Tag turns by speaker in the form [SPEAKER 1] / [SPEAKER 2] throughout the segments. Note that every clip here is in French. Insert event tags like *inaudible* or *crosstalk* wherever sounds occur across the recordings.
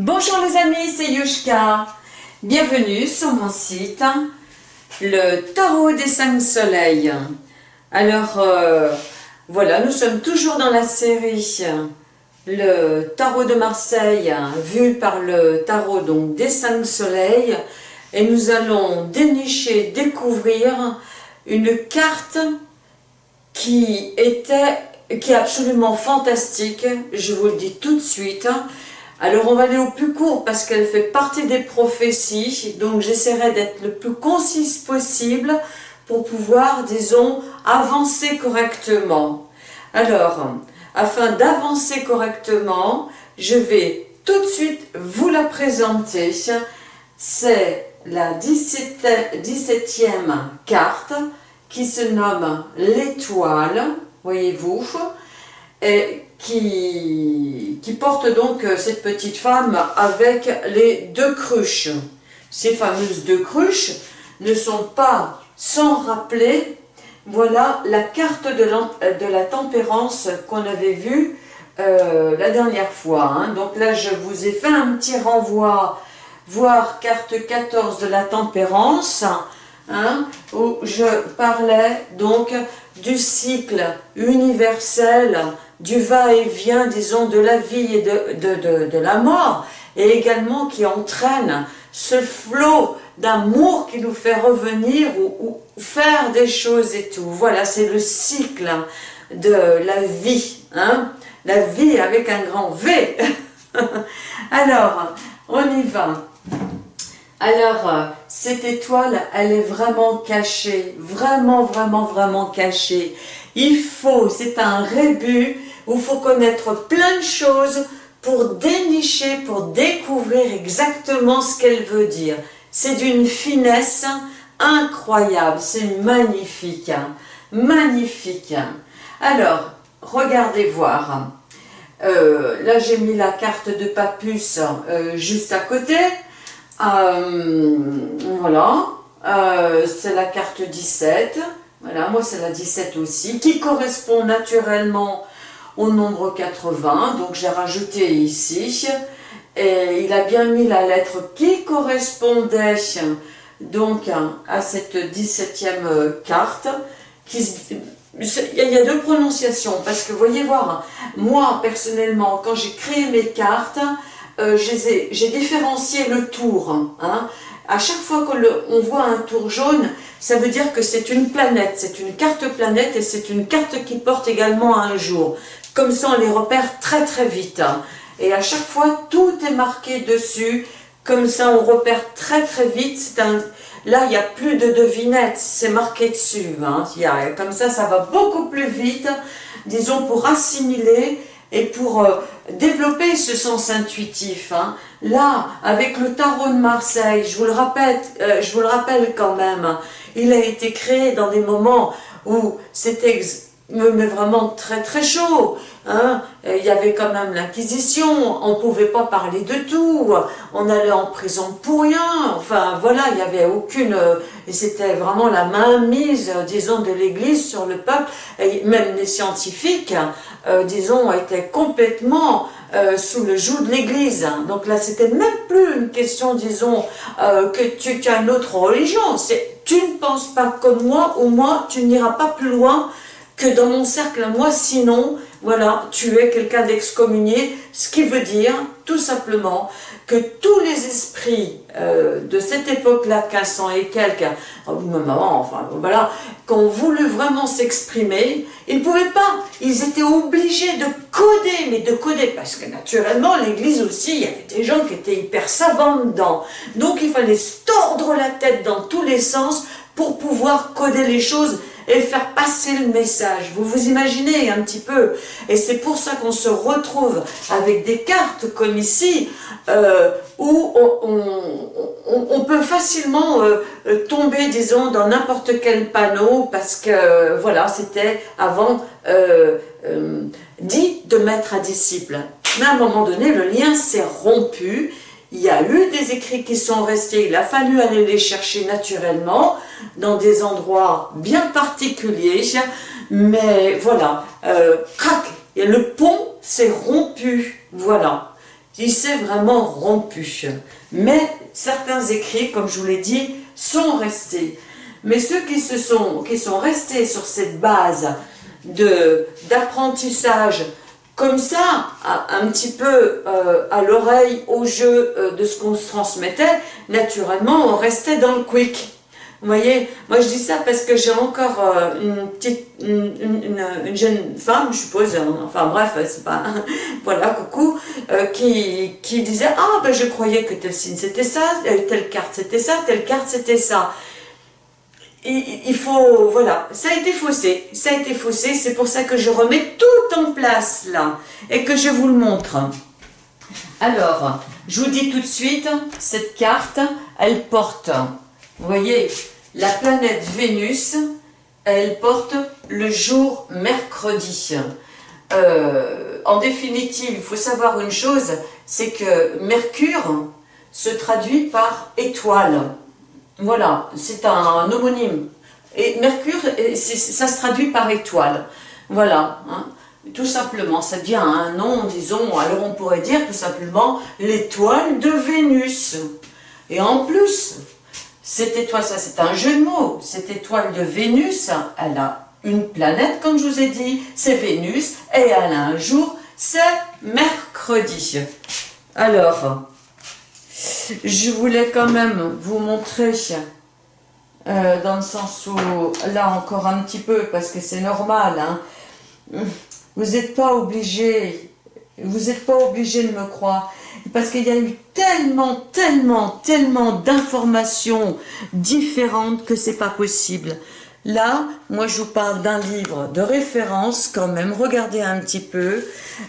[SPEAKER 1] Bonjour les amis, c'est Yushka. Bienvenue sur mon site, le tarot des cinq soleils. Alors, euh, voilà, nous sommes toujours dans la série le tarot de Marseille, vu par le tarot donc des cinq soleils. Et nous allons dénicher, découvrir une carte qui était qui est absolument fantastique, je vous le dis tout de suite. Alors on va aller au plus court parce qu'elle fait partie des prophéties, donc j'essaierai d'être le plus concise possible pour pouvoir, disons, avancer correctement. Alors, afin d'avancer correctement, je vais tout de suite vous la présenter. C'est la 17e carte qui se nomme l'étoile, voyez-vous, qui, porte donc euh, cette petite femme avec les deux cruches. Ces fameuses deux cruches ne sont pas sans rappeler, voilà la carte de, de la tempérance qu'on avait vue euh, la dernière fois. Hein. Donc là, je vous ai fait un petit renvoi, voir carte 14 de la tempérance, hein, où je parlais donc du cycle universel du va-et-vient, disons, de la vie et de, de, la mort, et également qui entraîne ce flot d'amour qui nous fait revenir ou, faire des choses et tout. Voilà, c'est le cycle de la vie, hein la vie avec un grand V. *laughs* Alors, on y va. Alors, euh, cette étoile, elle est vraiment cachée, vraiment, vraiment, vraiment cachée. Il faut, c'est un rébut où il faut connaître plein de choses pour dénicher, pour découvrir exactement ce qu'elle veut dire. C'est d'une finesse incroyable, c'est magnifique, hein. magnifique. Alors, regardez voir. Euh, là, j'ai mis la carte de Papus euh, juste à côté. Euh, voilà, c'est la carte 17. Voilà, moi c'est la 17 aussi, qui correspond naturellement au nombre 80, donc j'ai rajouté ici, et il a bien mis la lettre qui correspondait donc à cette 17e carte, qui, il y a deux prononciations, parce que voyez voir, moi personnellement, quand j'ai créé mes cartes, euh, j'ai différencié le tour. Hein. À chaque fois qu'on voit un tour jaune, ça veut dire que c'est une planète, c'est une carte planète et c'est une carte qui porte également un jour. Comme ça, on les repère très très vite. Hein. Et à chaque fois, tout est marqué dessus. Comme ça, on repère très très vite. Là, il n'y a plus de devinettes, c'est marqué dessus. Hein. Comme ça, ça va beaucoup plus vite, disons, pour assimiler et pour euh, développer ce sens intuitif. Hein. Là, avec le tarot de Marseille, je le rappelle, euh, je vous le rappelle quand même, il a été créé dans des moments où c'était mais vraiment très très chaud. Hein. Il y avait quand même l'inquisition, on ne pouvait pas parler de tout, on allait en prison pour rien, enfin voilà, il n'y avait aucune... C'était vraiment la mainmise, disons, de l'Église sur le peuple, et même les scientifiques, euh, disons, étaient complètement euh, sous le joug de l'Église. Donc là, c'était même plus une question, disons, euh, que tu as une autre religion, c'est tu ne penses pas comme moi, ou moi, tu n'iras pas plus loin que dans mon cercle à moi, sinon, voilà, tu es quelqu'un d'excommunié, ce qui veut dire, tout simplement, que tous les esprits euh, de cette époque-là, 1500 et quelques, oh, maman, enfin, voilà, qui ont voulu vraiment s'exprimer, ils ne pouvaient pas, ils étaient obligés de coder, mais de coder, parce que naturellement, l'église aussi, il y avait des gens qui étaient hyper savants dedans, donc il fallait se tordre la tête dans tous les sens pour pouvoir coder les choses et faire passer le message. Vous vous imaginez un petit peu Et c'est pour ça qu'on se retrouve avec des cartes comme ici, euh, où on, peut facilement euh, euh, tomber, disons, dans n'importe quel panneau, parce que, voilà, c'était avant dit de maître à disciple. Mais à un moment donné, le lien s'est rompu, il y a eu des écrits qui sont restés, il a fallu aller les chercher naturellement dans des endroits bien particuliers, mais voilà, euh, crac, le pont s'est rompu, voilà. il s'est vraiment rompu. Mais certains écrits, comme je vous l'ai dit, sont restés. Mais ceux qui sont restés sur cette base d'apprentissage, comme ça, un petit peu euh, à l'oreille, au jeu euh, de ce qu'on se transmettait, naturellement, on restait dans le quick. Vous voyez, moi je dis ça parce que j'ai encore euh, une petite, une, jeune femme, je suppose, enfin bref, c'est pas, *laughs* voilà, coucou, qui, qui disait, ah ben je croyais que tel signe c'était ça, telle carte c'était ça, telle carte c'était ça. Il faut, voilà, ça a été faussé, ça a été faussé, c'est pour ça que je remets tout en place là, et que je vous le montre. Alors, je vous dis tout de suite, cette carte, elle porte vous voyez, la planète Vénus, elle porte le jour mercredi. Euh, en définitive, il faut savoir une chose, c'est que Mercure se traduit par étoile. Voilà, c'est un, homonyme. Et Mercure, ça se traduit par étoile. Voilà, hein. tout simplement, ça devient un nom, disons, alors on pourrait dire tout simplement l'étoile de Vénus. Et en plus, cette étoile, ça c'est un jeu de mots, cette étoile de Vénus, elle a une planète, comme je vous ai dit, c'est Vénus, et elle a un jour, c'est mercredi. Alors, je voulais quand même vous montrer, euh, dans le sens où, là encore un petit peu, parce que c'est normal, hein, vous n'êtes pas obligé, vous n'êtes pas obligé de me croire, parce qu'il y a eu tellement, tellement, tellement d'informations différentes que c'est pas possible. Là, moi je vous parle d'un livre de référence quand même, regardez un petit peu,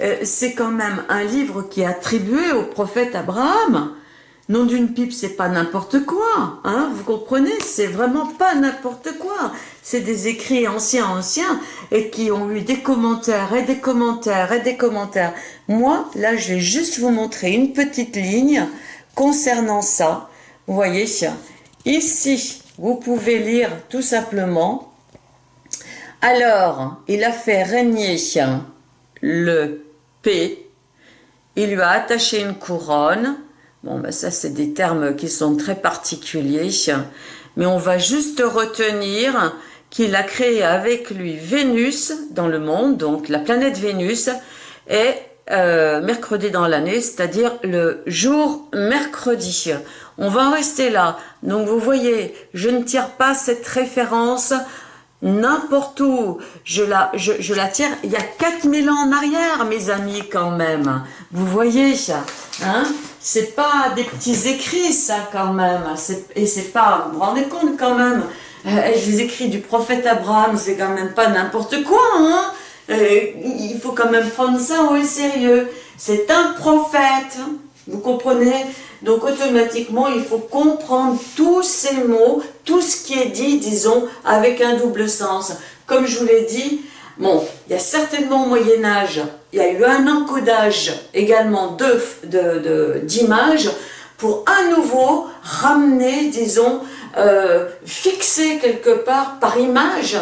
[SPEAKER 1] euh, c'est quand même un livre qui est attribué au prophète Abraham, Nom d'une pipe, c'est pas n'importe quoi, hein, vous comprenez C'est vraiment pas n'importe quoi. C'est des écrits anciens, anciens, et qui ont eu des commentaires, et des commentaires, et des commentaires. Moi, là, je vais juste vous montrer une petite ligne concernant ça. Vous voyez, ici, vous pouvez lire tout simplement. Alors, il a fait régner le P, il lui a attaché une couronne, Bon, ben ça, c'est des termes qui sont très particuliers, mais on va juste retenir qu'il a créé avec lui Vénus dans le monde, donc la planète Vénus, et euh, mercredi dans l'année, c'est-à-dire le jour mercredi. On va en rester là. Donc vous voyez, je ne tire pas cette référence n'importe où. Je la, je, la tire il y a 4000 ans en arrière, mes amis, quand même. Vous voyez, hein? C'est pas des petits écrits, ça, quand même. Et c'est pas, vous vous rendez compte, quand même, euh, les écrits du prophète Abraham, c'est quand même pas n'importe quoi, hein euh, Il faut quand même prendre ça au sérieux. C'est un prophète, vous comprenez? Donc, automatiquement, il faut comprendre tous ces mots, tout ce qui est dit, disons, avec un double sens. Comme je vous l'ai dit, Bon, il y a certainement au Moyen-Âge, il y a eu un encodage également d'images pour à nouveau ramener, disons, euh, fixer quelque part par image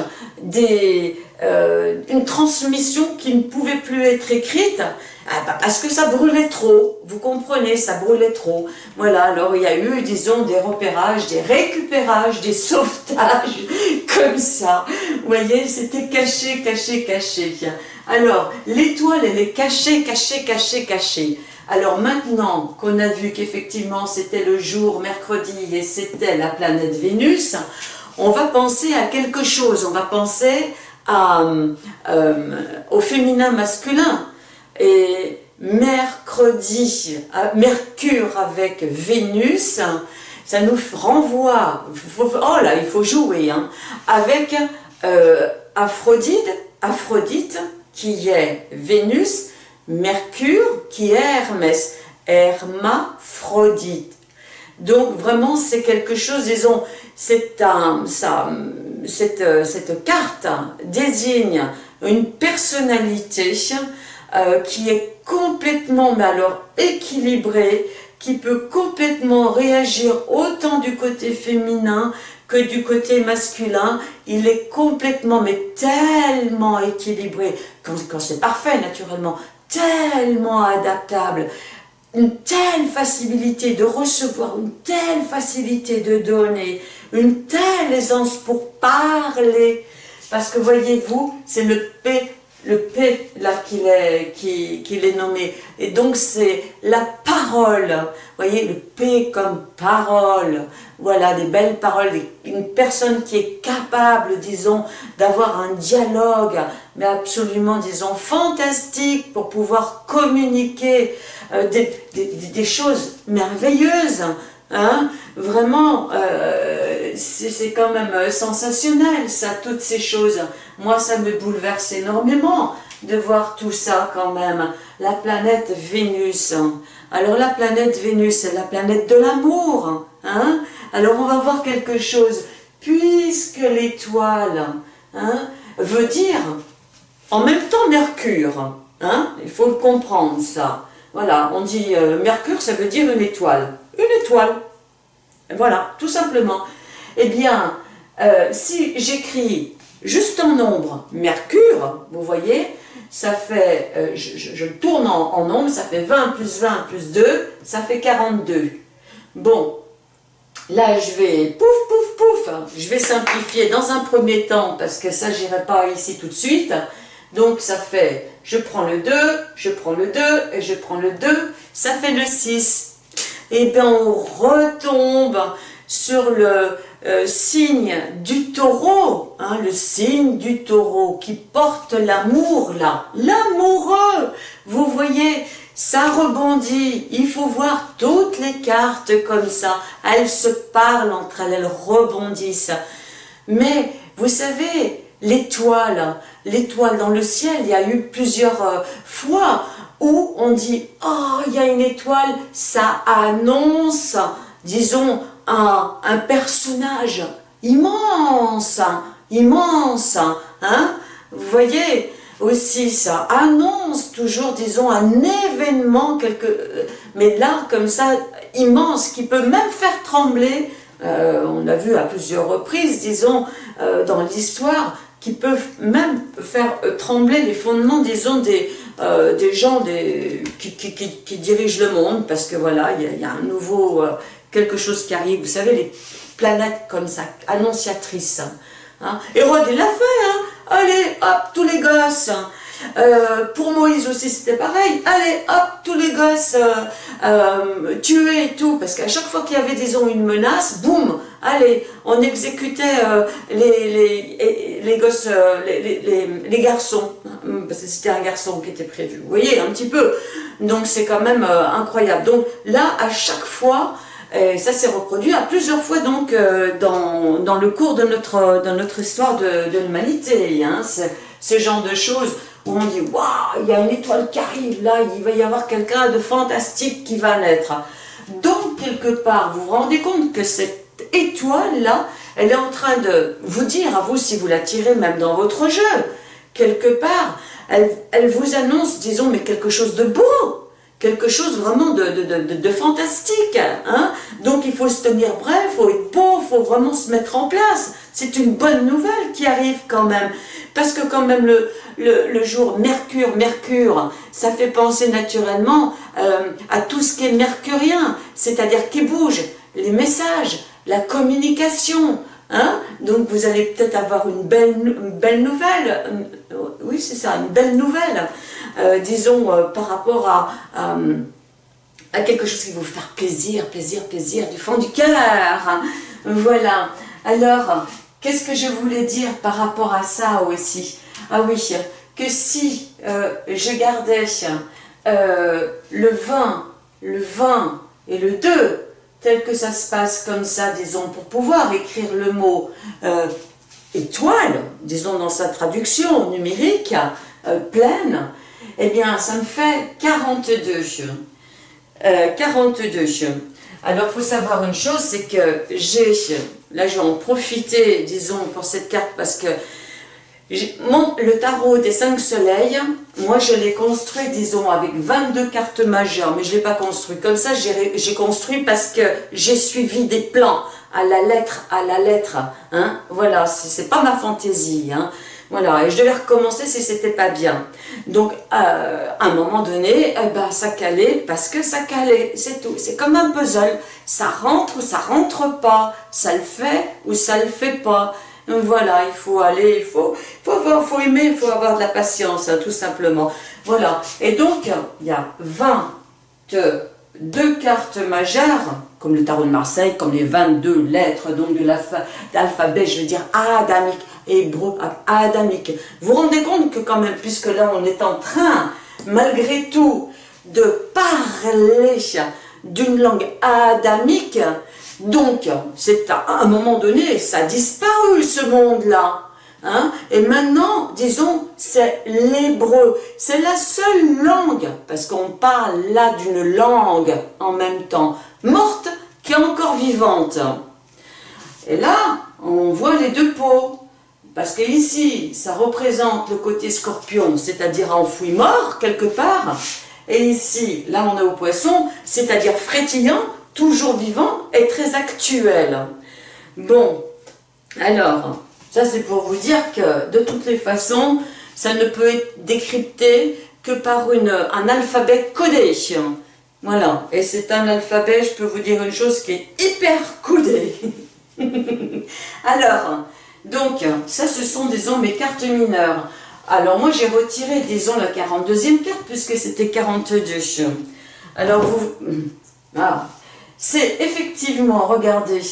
[SPEAKER 1] euh, une transmission qui ne pouvait plus être écrite ah, bah, parce que ça brûlait trop, vous comprenez, ça brûlait trop. Voilà, alors il y a eu, disons, des repérages, des récupérages, des *laughs* sauvetages, comme ça. Vous voyez, c'était caché, caché, caché. Alors, l'étoile, elle est cachée, cachée, cachée, cachée. Alors maintenant qu'on a vu qu'effectivement c'était le jour mercredi et c'était la planète Vénus, on va penser à quelque chose, on va penser à, euh, au féminin masculin. Et mercredi, Mercure avec Vénus, ça nous renvoie, oh là, il faut jouer, hein, avec euh, Aphrodite, Aphrodite qui est Vénus, Mercure qui est Hermès, Hermaphrodite. Donc vraiment c'est quelque chose, disons, cette, cette carte désigne une personnalité euh, qui est complètement, mais alors équilibré, qui peut complètement réagir autant du côté féminin que du côté masculin, il est complètement, mais tellement équilibré, quand, c'est parfait naturellement, tellement adaptable, une telle facilité de recevoir, une telle facilité de donner, une telle aisance pour parler. Parce que voyez-vous, c'est le P le P là qu'il est, qu'il est nommé. Et donc c'est la parole. Vous voyez, le P comme parole. Voilà, des belles paroles. Une personne qui est capable, disons, d'avoir un dialogue, mais absolument, disons, fantastique pour pouvoir communiquer euh, des, des, choses merveilleuses. Hein Vraiment, euh, c'est quand même euh, sensationnel, ça, toutes ces choses. Moi, ça me bouleverse énormément de voir tout ça quand même. La planète Vénus. Alors la planète Vénus, c'est la planète de l'amour. Hein? Alors on va voir quelque chose. Puisque l'étoile hein, veut dire en même temps Mercure. Hein? Il faut le comprendre ça. Voilà, on dit euh, Mercure, ça veut dire une étoile. Une étoile. Voilà, tout simplement. Eh bien, euh, si j'écris juste en nombre. Mercure, vous voyez, ça fait, euh, je, tourne en, en, nombre, ça fait 20 plus 20 plus 2, ça fait 42. Bon, là je vais, pouf, pouf, pouf, je vais simplifier dans un premier temps, parce que ça j'irai pas ici tout de suite, donc ça fait, je prends le 2, je prends le 2, et je prends le 2, ça fait le 6 et eh bien on retombe sur le euh, signe du taureau, hein, le signe du taureau qui porte l'amour là, l'amoureux, vous voyez, ça rebondit, il faut voir toutes les cartes comme ça, elles se parlent entre elles, elles rebondissent, mais vous savez, l'étoile, l'étoile dans le ciel, il y a eu plusieurs euh, fois où on dit « Oh, il y a une étoile », ça annonce, disons, un, un personnage immense, immense, hein Vous voyez aussi, ça annonce toujours, disons, un événement, quelque, mais là, comme ça, immense, qui peut même faire trembler, euh, on a vu à plusieurs reprises, disons, euh, dans l'histoire, qui peuvent même faire euh, trembler les fondements, disons, des, euh, des gens des, qui, qui, qui, dirigent le monde, parce que voilà, il y, a un nouveau, euh, quelque chose qui arrive. Vous savez, les planètes comme ça, annonciatrices. Hein. Hérode, il l'a fait, hein. Allez, hop, tous les gosses. Euh, pour Moïse aussi, c'était pareil. Allez, hop, tous les gosses tués et tout. Parce qu'à chaque fois qu'il y avait, disons, une menace, boum, allez, on exécutait les, les, les, gosses, les, les, garçons. Hum, parce que c'était un garçon qui était prévu. Vous voyez, un petit peu. Donc c'est quand même euh, incroyable. Donc là, à chaque fois, et ça s'est reproduit à plusieurs fois donc euh, dans, dans, le cours de notre, de notre histoire de, de l'humanité. Hein, ce genre de choses où on dit « Waouh, il y a une étoile qui arrive là, il va y avoir quelqu'un de fantastique qui va naître. » Donc, quelque part, vous vous rendez compte que cette étoile-là, elle est en train de vous dire à vous, si vous la tirez même dans votre jeu, quelque part, elle, elle, vous annonce, disons, mais quelque chose de beau, quelque chose vraiment de, fantastique. Hein Donc il faut se tenir bref, il faut être beau, il faut vraiment se mettre en place. C'est une bonne nouvelle qui arrive quand même. Parce que quand même le, jour Mercure, Mercure, ça fait penser naturellement euh, à tout ce qui est mercurien, c'est-à-dire qui bouge, les messages, la communication, Hein Donc vous allez peut-être avoir une belle, belle nouvelle, euh, oui c'est ça, une belle nouvelle, euh, disons euh, par rapport à, quelque chose qui vous faire plaisir, plaisir, plaisir, du fond du cœur. Voilà. Alors, qu'est-ce que je voulais dire par rapport à ça aussi? Ah oui, que si je gardais le 20, le 20 et le 2, tel que ça se passe comme ça, disons, pour pouvoir écrire le mot euh, étoile, disons dans sa traduction numérique, euh, pleine, eh bien, ça me fait 42. 42. Euh, Alors, il faut savoir une chose, c'est que j'ai, là, je vais en disons, pour cette carte, parce que le tarot des cinq soleils, moi je l'ai construit, disons, avec 22 cartes majeures, mais je ne l'ai pas construit comme ça, j'ai construit parce que j'ai suivi des plans à la lettre, à la lettre, hein, voilà, c'est pas ma fantaisie, hein, Voilà, et je devais recommencer si c'était pas bien. Donc, euh, à un moment donné, ben, ça calait parce que ça calait, c'est tout. C'est comme un puzzle. Ça rentre ou ça rentre pas. Ça le fait ou ça le fait pas. Donc voilà, il faut aller, il faut, faut, faut aimer, il faut avoir de la patience, hein, tout simplement. Voilà, et donc, il y a 22 cartes majeures, comme le tarot de Marseille, comme les 22 lettres donc de l'alphabet, je veux dire adamique, hébreu, adamique. Vous vous rendez compte que quand même, puisque là on est en train, malgré tout, de parler d'une langue adamique, donc c'est à un moment donné, ça a disparu ce monde-là. Hein? Et maintenant, disons, c'est l'hébreu. C'est la seule langue, parce qu'on parle là d'une langue en même temps, morte qui est encore vivante. Et là, on voit les deux peaux. Parce que ici, ça représente le côté scorpion, c'est-à-dire enfoui mort quelque part. Et ici, là on est au poisson, c'est-à-dire frétillant, toujours vivant et très actuel. Bon, alors, ça c'est pour vous dire que de toutes les façons, ça ne peut être décrypté que par une, un alphabet codé. Voilà, et c'est un alphabet, je peux vous dire une chose qui est hyper codé. *laughs* Alors, donc, ça ce sont, disons, mes cartes mineures. Alors moi j'ai retiré, disons, la 42e carte puisque c'était 42. Alors vous... *clears throat* Ah, c'est effectivement, regardez,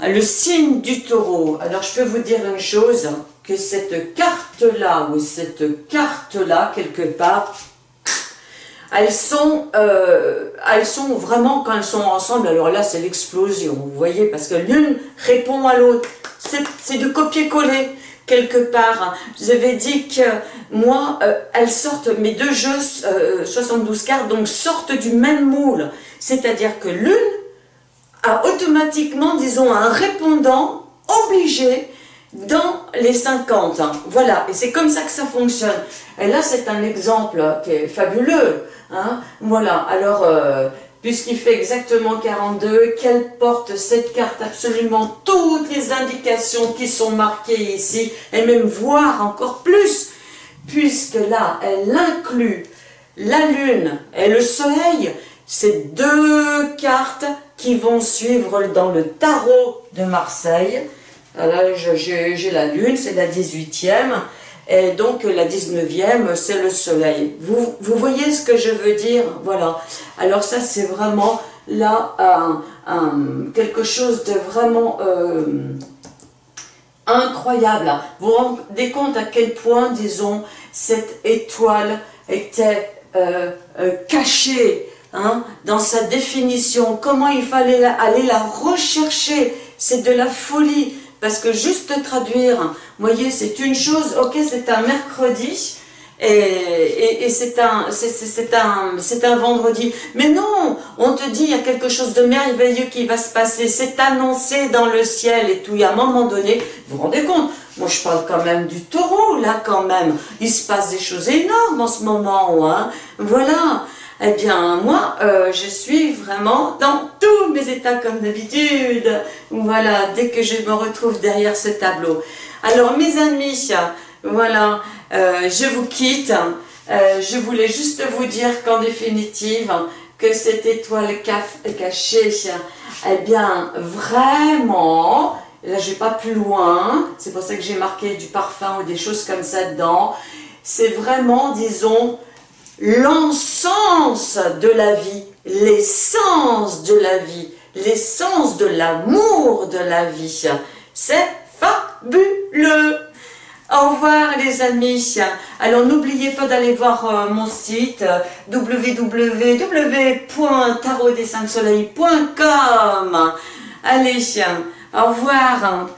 [SPEAKER 1] le signe du taureau. Alors je peux vous dire une chose, que cette carte-là, ou cette carte-là, quelque part, elles sont, euh, elles sont vraiment, quand elles sont ensemble, alors là c'est l'explosion, vous voyez, parce que l'une répond à l'autre, c'est de copier-coller quelque part. Vous avais dit que moi, euh, elles sortent, mes deux jeux, 72 euh, cartes, donc sortent du même moule, c'est-à-dire que l'une a automatiquement, disons, un répondant obligé dans les 50. Voilà, et c'est comme ça que ça fonctionne. Et là, c'est un exemple qui est fabuleux. Hein. Voilà, alors, euh, puisqu'il fait exactement 42, qu'elle porte cette carte absolument toutes les indications qui sont marquées ici, et même voir encore plus, puisque là, elle inclut la lune et le soleil, c'est deux cartes qui vont suivre dans le tarot de Marseille. Là, j'ai la lune, c'est la 18e. Et donc la 19e, c'est le soleil. Vous, vous voyez ce que je veux dire? Voilà. Alors ça, c'est vraiment là quelque chose de vraiment euh, incroyable. Vous vous rendez compte à quel point, disons, cette étoile était euh, euh, cachée Hein, dans sa définition, comment il fallait aller la rechercher, c'est de la folie, parce que juste traduire, voyez, c'est une chose, ok, c'est un mercredi, et, et, c'est un, un, un vendredi. Mais non, on te dit, il y a quelque chose de merveilleux qui va se passer, c'est annoncé dans le ciel et tout, et à un moment donné, vous vous rendez compte, moi je parle quand même du taureau, là quand même, il se passe des choses énormes en ce moment, hein, voilà, eh bien, moi, euh, je suis vraiment dans tous mes états comme d'habitude. Voilà, dès que je me retrouve derrière ce tableau. Alors, mes amis, voilà, euh, je vous quitte. Euh, je voulais juste vous dire qu'en définitive, que cette étoile cachée, eh bien, vraiment, là je vais pas plus loin, c'est pour ça que j'ai marqué du parfum ou des choses comme ça dedans, c'est vraiment, disons, l'encens de la vie, l'essence de la vie, l'essence de l'amour de la vie. C'est fabuleux au revoir les amis. Alors n'oubliez pas d'aller voir euh, mon site www.tarotdescinqsoleil.com Allez, au revoir.